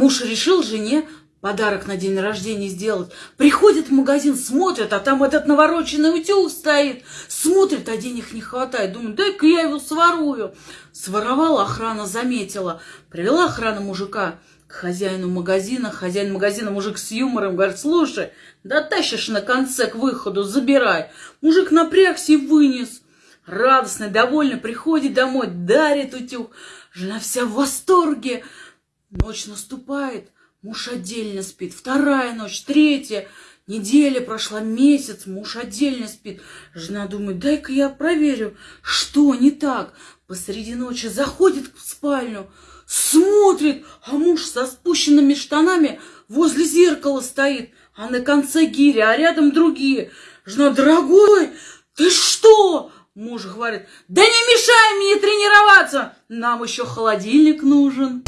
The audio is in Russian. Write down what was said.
Муж решил жене подарок на день рождения сделать. Приходит в магазин, смотрит, а там этот навороченный утюг стоит. Смотрит, а денег не хватает. Думает, дай-ка я его сворую. Своровала, охрана заметила. Привела охрана мужика к хозяину магазина. Хозяин магазина, мужик с юмором, говорит, слушай, да тащишь на конце к выходу, забирай. Мужик напрягся и вынес. Радостный, довольный, приходит домой, дарит утюг. Жена вся в восторге. Ночь наступает, муж отдельно спит. Вторая ночь, третья. Неделя прошла, месяц, муж отдельно спит. Жена думает, дай-ка я проверю, что не так. Посреди ночи заходит в спальню, смотрит, а муж со спущенными штанами возле зеркала стоит, а на конце гиря, а рядом другие. Жена, дорогой, ты что? Муж говорит, да не мешай мне тренироваться, нам еще холодильник нужен.